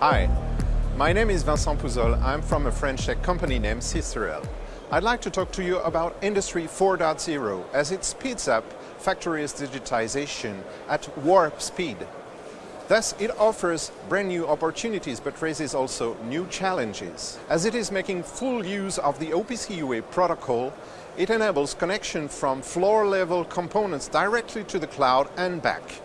Hi, my name is Vincent Pouzol. I'm from a French tech company named Systerel. I'd like to talk to you about Industry 4.0 as it speeds up factories digitization at warp speed. Thus, it offers brand new opportunities but raises also new challenges. As it is making full use of the OPC UA protocol, it enables connection from floor-level components directly to the cloud and back.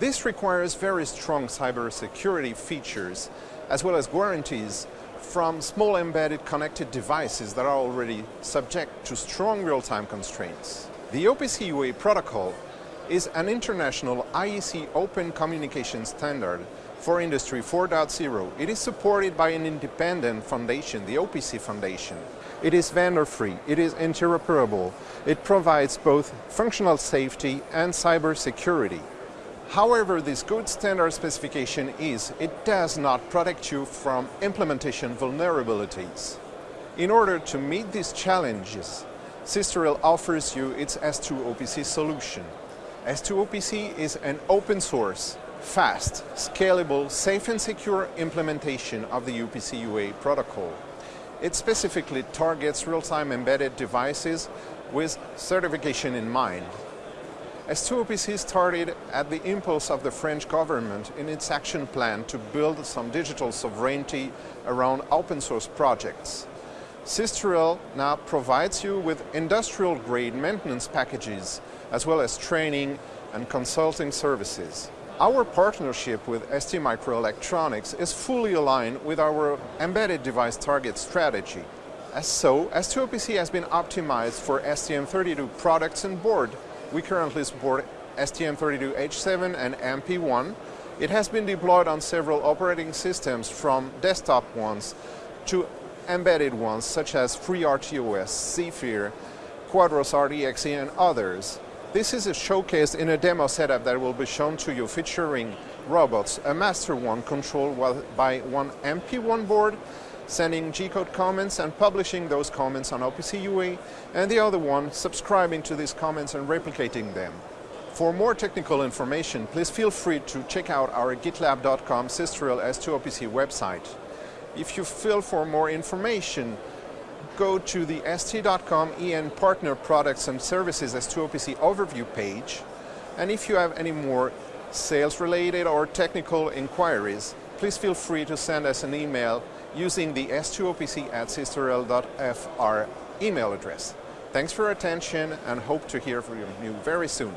This requires very strong cybersecurity features as well as guarantees from small embedded connected devices that are already subject to strong real-time constraints. The OPC UA protocol is an international IEC open communication standard for Industry 4.0. It is supported by an independent foundation, the OPC Foundation. It is vendor-free, it is interoperable, it provides both functional safety and cyber security. However this good standard specification is, it does not protect you from implementation vulnerabilities. In order to meet these challenges, Systerel offers you its S2 OPC solution. S2 OPC is an open source, fast, scalable, safe and secure implementation of the OPC UA protocol. It specifically targets real-time embedded devices with certification in mind. S2OPC started at the impulse of the French government in its action plan to build some digital sovereignty around open source projects. Systerel now provides you with industrial-grade maintenance packages as well as training and consulting services. Our partnership with STMicroelectronics is fully aligned with our embedded device target strategy. As so, S2OPC has been optimized for STM32 products and board we currently support STM32H7 and MP1. It has been deployed on several operating systems from desktop ones to embedded ones such as FreeRTOS, Zephyr, Quadros RTXC and others. This is a showcase in a demo setup that will be shown to you featuring robots, a master one controlled by one MP1 board sending G-code comments and publishing those comments on OPC UA, and the other one subscribing to these comments and replicating them. For more technical information, please feel free to check out our gitlab.com Systerel S2OPC website. If you feel for more information, go to the st.com EN Partner Products and Services S2OPC overview page. And if you have any more sales-related or technical inquiries, please feel free to send us an email using the s2opc at systerel.fr email address. Thanks for your attention and hope to hear from you very soon.